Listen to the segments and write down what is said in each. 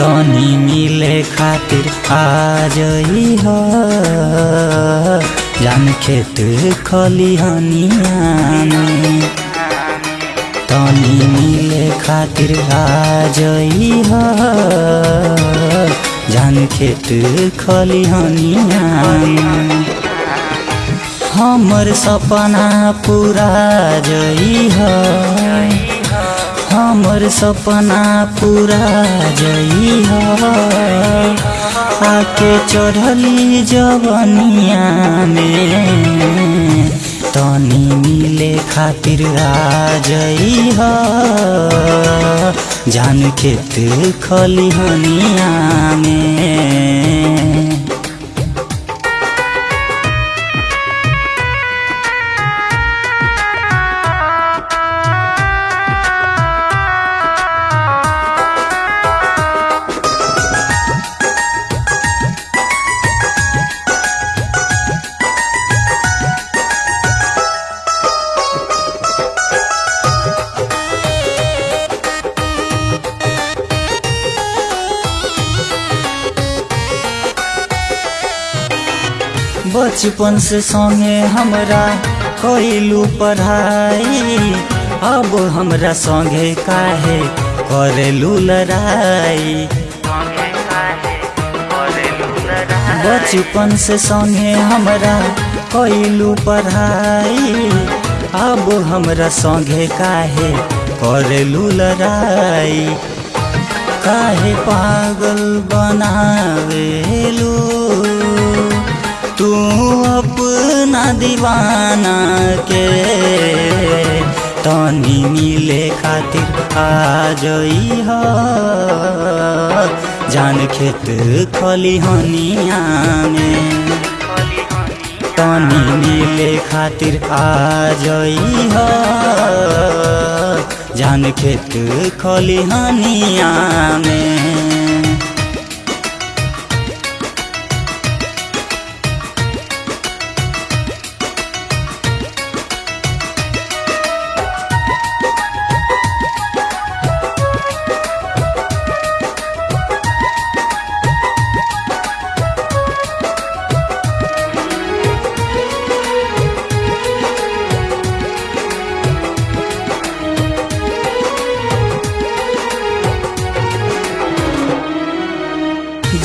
तनी मिले खातिर आ जई ह जान खेत खलिहनिया में तनी मिले खातिर आ जई ह जान खेत खलिहनिया में हमर सपना पूरा जई ह हमर सपना पूरा जई ह। आके चढ़ली जवनिया में। तनी मिले खातिर आ जई जान खेत खलिहनिया में। बचपन से संगे हमरा कैलू पढ़ाई। अब हमरा संगे काहे करेलू लड़ाई। बचपन से संगे हमरा कैलू पढ़ाई। अब हमरा संगे काहे करेलू लड़ाई। काहे पागल बनावेलू? तू अपना दीवाना के तनी मिले खातिर आ जई ह जान खेत खलिहनिया में तनी मिले खातिर आ जई ह जान खेत खलिहनिया में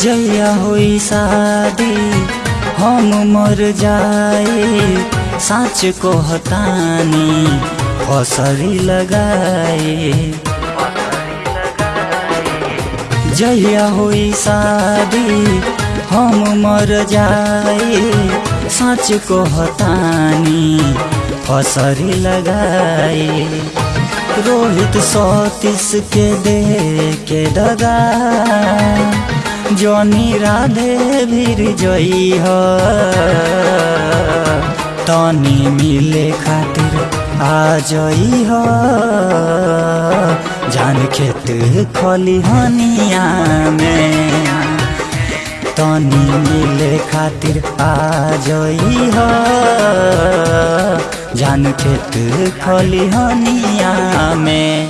जया होई शादी, हम मर जाए, साँच को हतानी फसरी लगाए। जया होई शादी, हम मर जाए, साँच को हतानी फसरी लगाए। रोहित सतीश के दे के दगा। জনি রাধে বিজয়ী হ। তনি মিলে খাতির আজয়ী হ। জান খেত খলি হনিয়া মে তনি মিলে খাতির আজয়ী হ। জান খেত খলি হনিয়া মে